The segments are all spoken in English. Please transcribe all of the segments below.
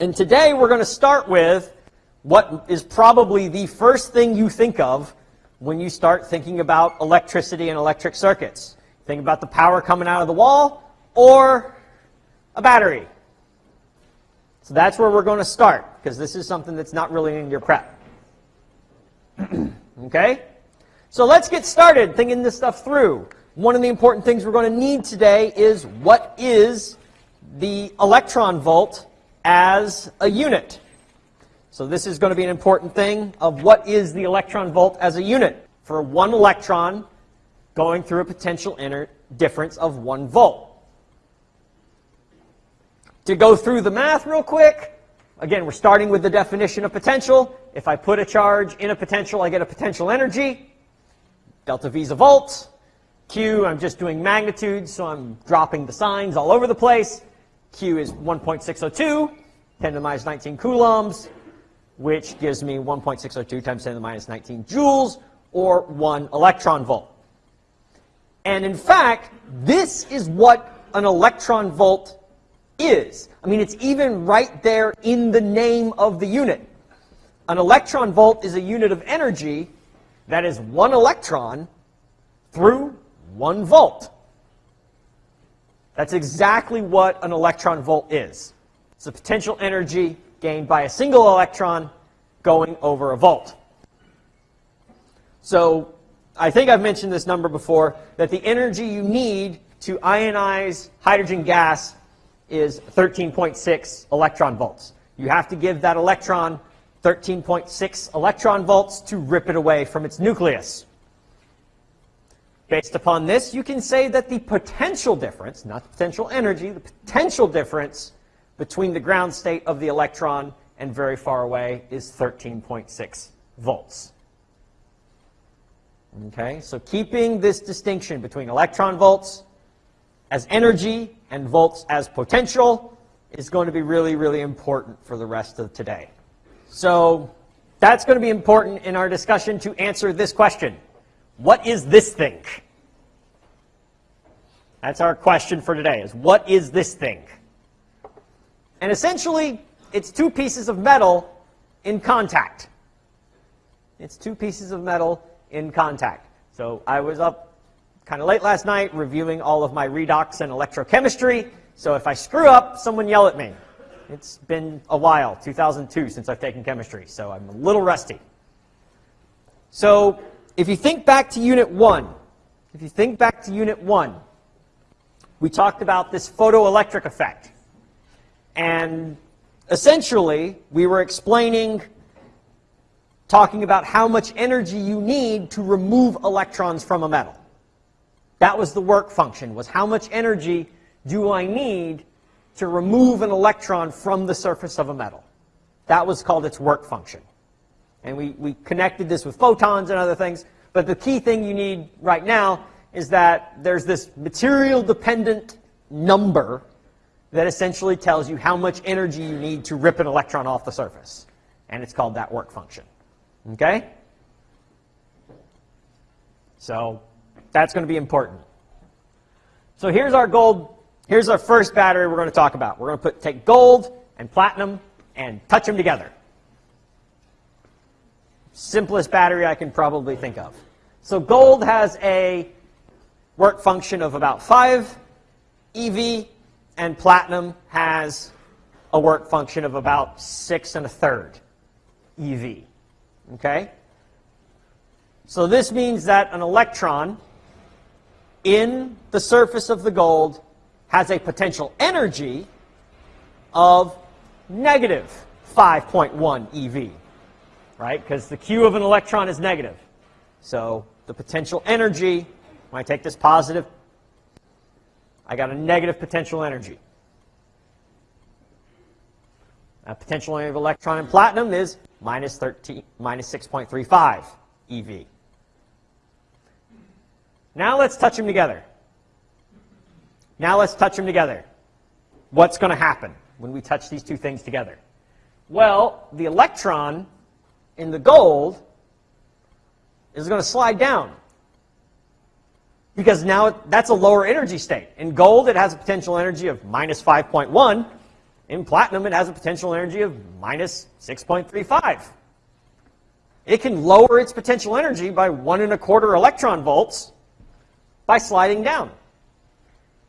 And today we're going to start with what is probably the first thing you think of when you start thinking about electricity and electric circuits. Think about the power coming out of the wall or a battery. So that's where we're going to start, because this is something that's not really in your prep. okay? So let's get started thinking this stuff through. One of the important things we're going to need today is what is the electron volt as a unit. So this is going to be an important thing of what is the electron volt as a unit for one electron going through a potential inner difference of one volt. To go through the math real quick, again, we're starting with the definition of potential. If I put a charge in a potential, I get a potential energy. Delta V is a volt. Q, I'm just doing magnitude, so I'm dropping the signs all over the place. Q is 1.602, 10 to the minus 19 coulombs, which gives me 1.602 times 10 to the minus 19 joules, or 1 electron volt. And in fact, this is what an electron volt is. I mean, it's even right there in the name of the unit. An electron volt is a unit of energy that is one electron through one volt. That's exactly what an electron volt is. It's the potential energy gained by a single electron going over a volt. So I think I've mentioned this number before, that the energy you need to ionize hydrogen gas is 13.6 electron volts. You have to give that electron 13.6 electron volts to rip it away from its nucleus. Based upon this, you can say that the potential difference, not the potential energy, the potential difference between the ground state of the electron and very far away is 13.6 volts. Okay, so keeping this distinction between electron volts as energy and volts as potential is going to be really, really important for the rest of today. So that's going to be important in our discussion to answer this question. What is this thing? That's our question for today, is what is this thing? And essentially, it's two pieces of metal in contact. It's two pieces of metal in contact. So I was up kind of late last night reviewing all of my redox and electrochemistry. So if I screw up, someone yell at me. It's been a while, 2002, since I've taken chemistry, so I'm a little rusty. So if you think back to Unit 1, if you think back to Unit 1, we talked about this photoelectric effect. And essentially, we were explaining, talking about how much energy you need to remove electrons from a metal. That was the work function, was how much energy do I need to remove an electron from the surface of a metal. That was called its work function. And we, we connected this with photons and other things. But the key thing you need right now is that there's this material-dependent number that essentially tells you how much energy you need to rip an electron off the surface. And it's called that work function. Okay? So that's going to be important. So here's our gold. Here's our first battery we're going to talk about. We're going to put, take gold and platinum and touch them together. Simplest battery I can probably think of. So gold has a work function of about 5 EV, and platinum has a work function of about 6 and a third EV. Okay? So this means that an electron in the surface of the gold has a potential energy of negative 5.1 EV, right? Because the Q of an electron is negative. So the potential energy when I take this positive, I got a negative potential energy. A potential energy of electron in platinum is minus 13, minus 6.35 eV. Now let's touch them together. Now let's touch them together. What's going to happen when we touch these two things together? Well, the electron in the gold is going to slide down because now that's a lower energy state. In gold, it has a potential energy of minus 5.1. In platinum, it has a potential energy of minus 6.35. It can lower its potential energy by one and a quarter electron volts by sliding down.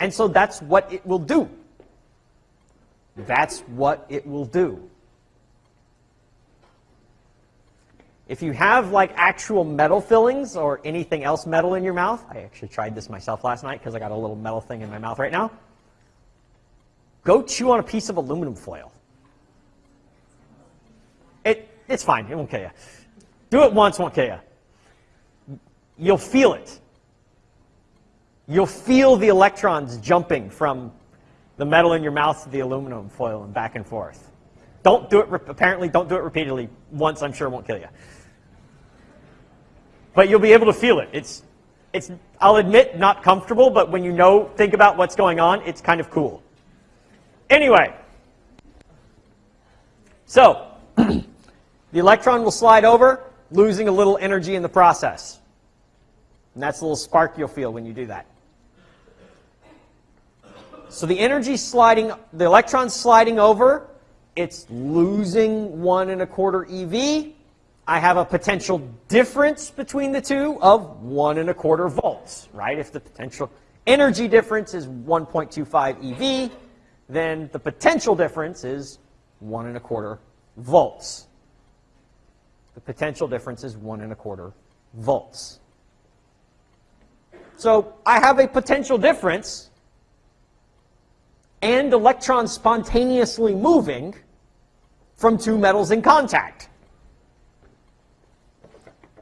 And so that's what it will do. That's what it will do. If you have like actual metal fillings or anything else metal in your mouth, I actually tried this myself last night because I got a little metal thing in my mouth right now. Go chew on a piece of aluminum foil. It, it's fine. It won't kill you. Do it once, won't kill you. You'll feel it. You'll feel the electrons jumping from the metal in your mouth to the aluminum foil and back and forth. Don't do it, apparently don't do it repeatedly. Once, I'm sure won't kill you. But you'll be able to feel it. It's, it's, I'll admit, not comfortable, but when you know, think about what's going on, it's kind of cool. Anyway, so the electron will slide over, losing a little energy in the process. And that's a little spark you'll feel when you do that. So the energy sliding, the electron sliding over, it's losing one and a quarter eV, I have a potential difference between the two of 1 and a quarter volts, right? If the potential energy difference is 1.25 eV, then the potential difference is 1 and a quarter volts. The potential difference is 1 and a quarter volts. So I have a potential difference and electrons spontaneously moving from two metals in contact.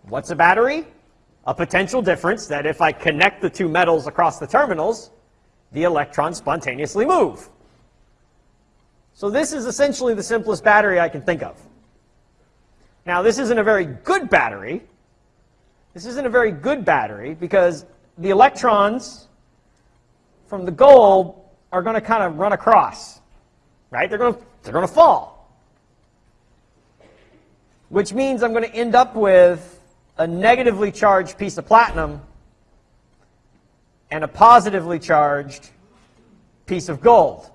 What's a battery? A potential difference that if I connect the two metals across the terminals, the electrons spontaneously move. So this is essentially the simplest battery I can think of. Now, this isn't a very good battery. This isn't a very good battery because the electrons from the gold are going to kind of run across, right? They're going to, they're going to fall. Which means I'm going to end up with a negatively charged piece of platinum and a positively charged piece of gold.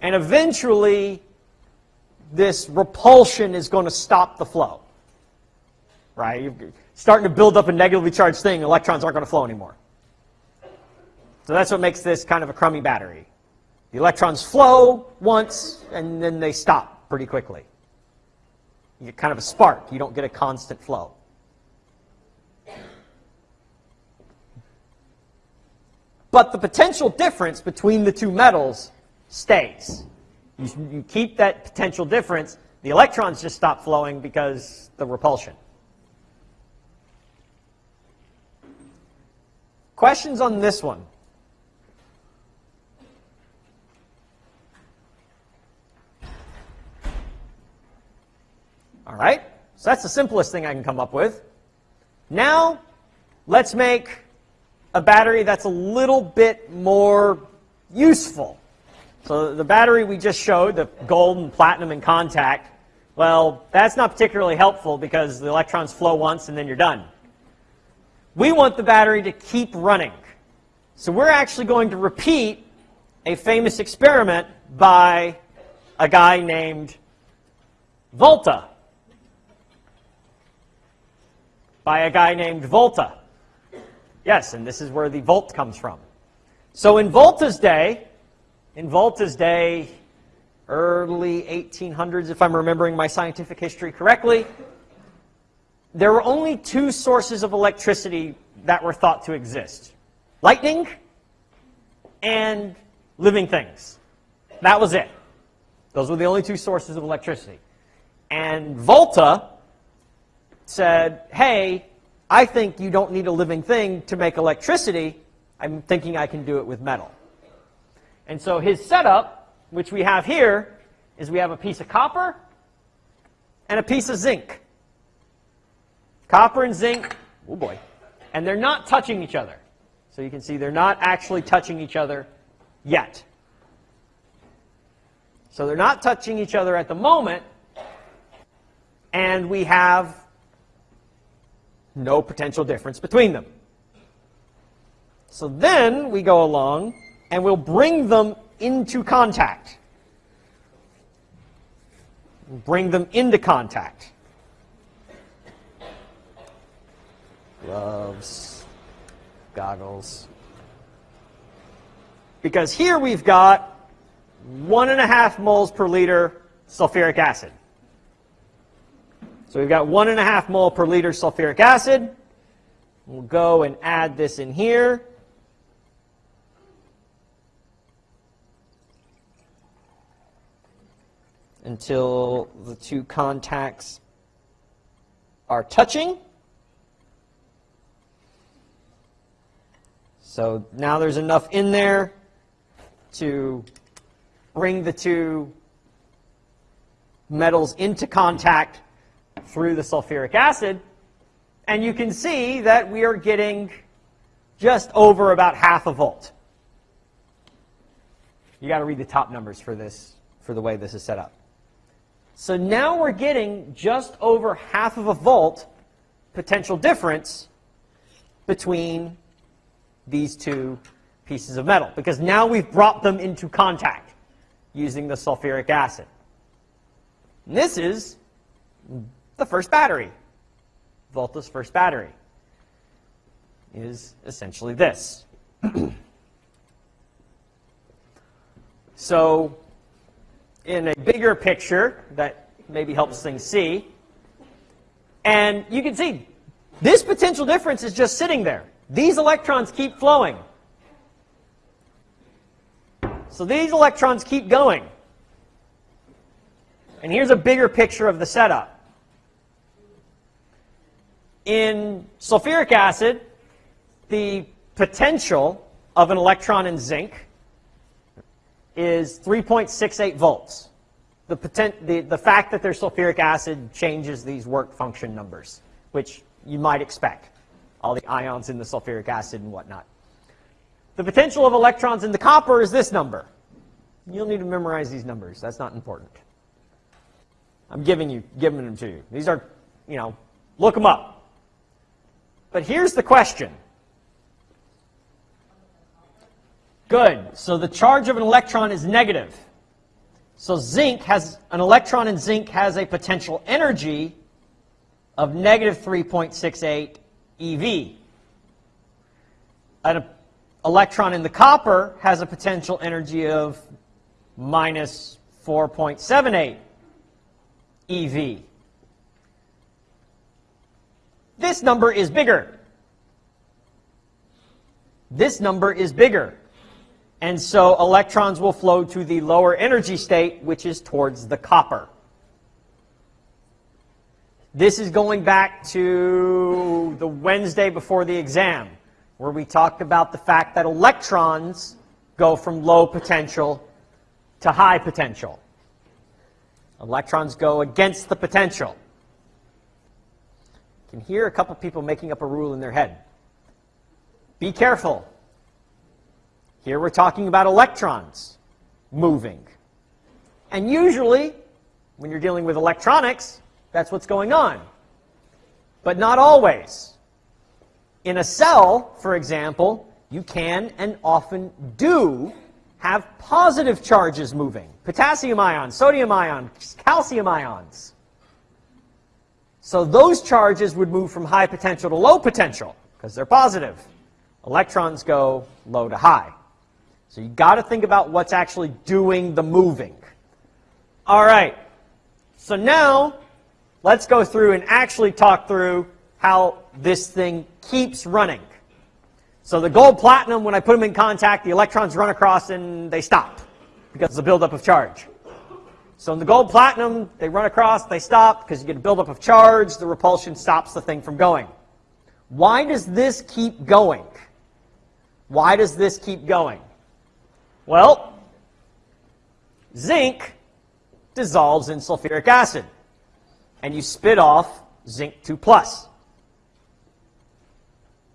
And eventually, this repulsion is going to stop the flow. Right? You're starting to build up a negatively charged thing, electrons aren't going to flow anymore. So that's what makes this kind of a crummy battery. The electrons flow once, and then they stop pretty quickly. You get kind of a spark. You don't get a constant flow. But the potential difference between the two metals stays. You, you keep that potential difference. The electrons just stop flowing because the repulsion. Questions on this one? All right? So that's the simplest thing I can come up with. Now, let's make a battery that's a little bit more useful. So the battery we just showed, the gold and platinum in contact, well, that's not particularly helpful because the electrons flow once and then you're done. We want the battery to keep running. So we're actually going to repeat a famous experiment by a guy named Volta. By a guy named Volta. Yes, and this is where the volt comes from. So in Volta's day, in Volta's day, early 1800s, if I'm remembering my scientific history correctly, there were only two sources of electricity that were thought to exist. Lightning and living things. That was it. Those were the only two sources of electricity. And Volta said, hey, I think you don't need a living thing to make electricity. I'm thinking I can do it with metal. And so his setup, which we have here, is we have a piece of copper and a piece of zinc. Copper and zinc, oh boy, and they're not touching each other. So you can see they're not actually touching each other yet. So they're not touching each other at the moment, and we have no potential difference between them. So then we go along and we'll bring them into contact. Bring them into contact. Gloves, goggles. Because here we've got one and a half moles per liter sulfuric acid. So we've got one and a half mole per liter sulfuric acid. We'll go and add this in here. Until the two contacts are touching. So now there's enough in there to bring the two metals into contact through the sulfuric acid. And you can see that we are getting just over about half a volt. You got to read the top numbers for this, for the way this is set up. So now we're getting just over half of a volt potential difference between these two pieces of metal, because now we've brought them into contact using the sulfuric acid. And this is the first battery. Volta's first battery is essentially this. so in a bigger picture that maybe helps things see, and you can see this potential difference is just sitting there. These electrons keep flowing. So these electrons keep going. And here's a bigger picture of the setup. In sulfuric acid, the potential of an electron in zinc is 3.68 volts. The, potent, the, the fact that there's sulfuric acid changes these work function numbers, which you might expect all the ions in the sulfuric acid and whatnot. The potential of electrons in the copper is this number. You'll need to memorize these numbers. That's not important. I'm giving you, giving them to you. These are, you know, look them up. But here's the question. Good. So the charge of an electron is negative. So zinc has, an electron in zinc has a potential energy of negative 3.68 EV. An electron in the copper has a potential energy of minus 4.78 EV. This number is bigger. This number is bigger. And so electrons will flow to the lower energy state, which is towards the copper. This is going back to the Wednesday before the exam, where we talked about the fact that electrons go from low potential to high potential. Electrons go against the potential. Can hear a couple people making up a rule in their head. Be careful. Here we're talking about electrons moving. And usually, when you're dealing with electronics, that's what's going on. But not always. In a cell, for example, you can and often do have positive charges moving. Potassium ions, sodium ions, calcium ions. So those charges would move from high potential to low potential because they're positive. Electrons go low to high. So you got to think about what's actually doing the moving. All right. So now let's go through and actually talk through how this thing keeps running. So the gold platinum, when I put them in contact, the electrons run across and they stop because of the buildup of charge. So in the gold platinum, they run across, they stop because you get a buildup of charge, the repulsion stops the thing from going. Why does this keep going? Why does this keep going? Well, zinc dissolves in sulfuric acid and you spit off zinc 2 plus.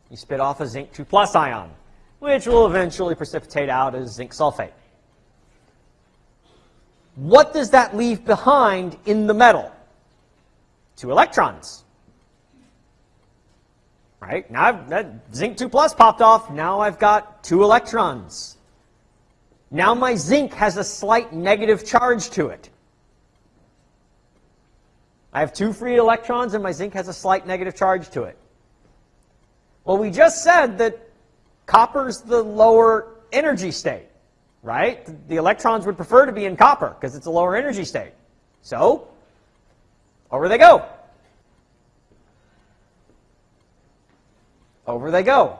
You spit off a zinc 2 plus ion, which will eventually precipitate out as zinc sulfate. What does that leave behind in the metal? Two electrons. Right? Now I've, that zinc 2 plus popped off. Now I've got two electrons. Now my zinc has a slight negative charge to it. I have two free electrons and my zinc has a slight negative charge to it. Well, we just said that copper's the lower energy state, right? The electrons would prefer to be in copper because it's a lower energy state. So, over they go. Over they go.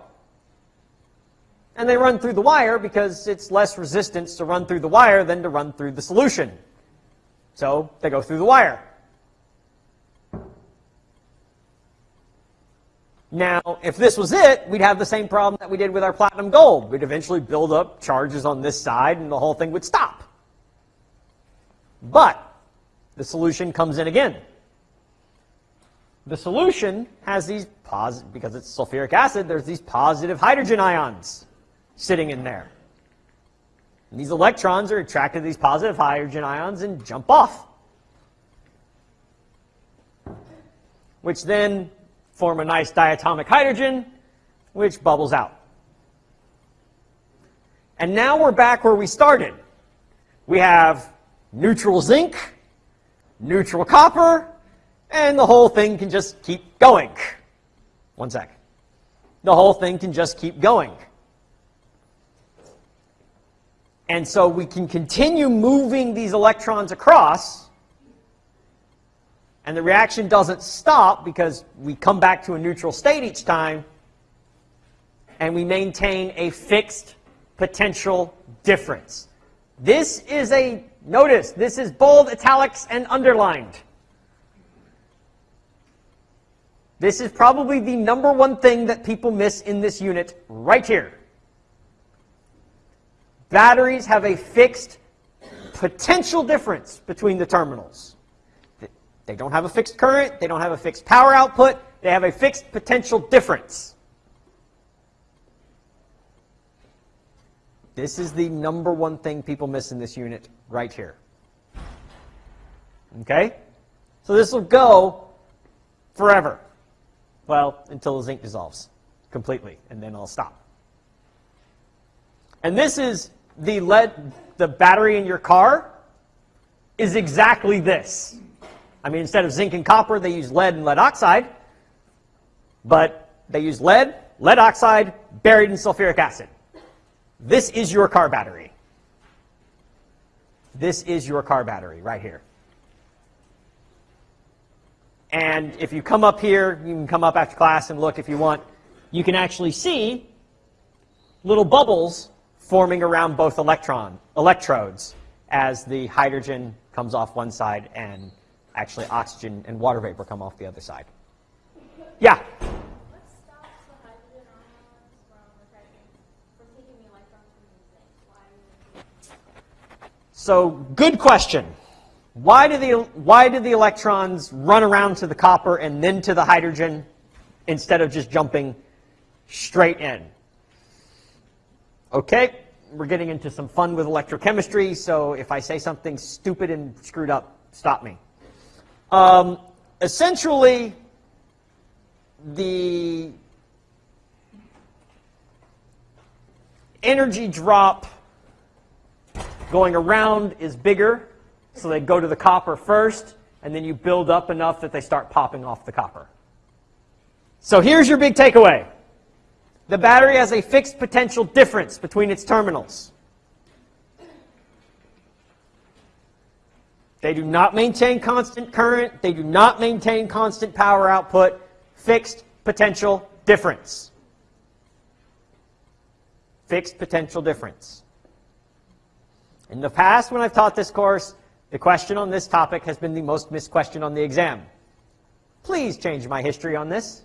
And they run through the wire because it's less resistance to run through the wire than to run through the solution. So they go through the wire. Now, if this was it, we'd have the same problem that we did with our platinum gold. We'd eventually build up charges on this side and the whole thing would stop. But the solution comes in again. The solution has these positive, because it's sulfuric acid, there's these positive hydrogen ions sitting in there. And these electrons are attracted to these positive hydrogen ions and jump off. Which then form a nice diatomic hydrogen, which bubbles out. And now we're back where we started. We have neutral zinc, neutral copper, and the whole thing can just keep going. One sec. The whole thing can just keep going. And so we can continue moving these electrons across and the reaction doesn't stop because we come back to a neutral state each time, and we maintain a fixed potential difference. This is a, notice, this is bold, italics, and underlined. This is probably the number one thing that people miss in this unit right here. Batteries have a fixed potential difference between the terminals. They don't have a fixed current. They don't have a fixed power output. They have a fixed potential difference. This is the number one thing people miss in this unit right here. Okay? So this will go forever. Well, until the zinc dissolves completely, and then I'll stop. And this is the lead, the battery in your car is exactly this. I mean, instead of zinc and copper, they use lead and lead oxide. But they use lead, lead oxide, buried in sulfuric acid. This is your car battery. This is your car battery right here. And if you come up here, you can come up after class and look if you want. You can actually see little bubbles forming around both electron electrodes as the hydrogen comes off one side and actually oxygen and water vapor come off the other side. Yeah? So, good question. Why do, the, why do the electrons run around to the copper and then to the hydrogen instead of just jumping straight in? Okay, we're getting into some fun with electrochemistry, so if I say something stupid and screwed up, stop me. Um, essentially, the energy drop going around is bigger, so they go to the copper first, and then you build up enough that they start popping off the copper. So here's your big takeaway. The battery has a fixed potential difference between its terminals. They do not maintain constant current. They do not maintain constant power output. Fixed potential difference. Fixed potential difference. In the past, when I've taught this course, the question on this topic has been the most missed question on the exam. Please change my history on this.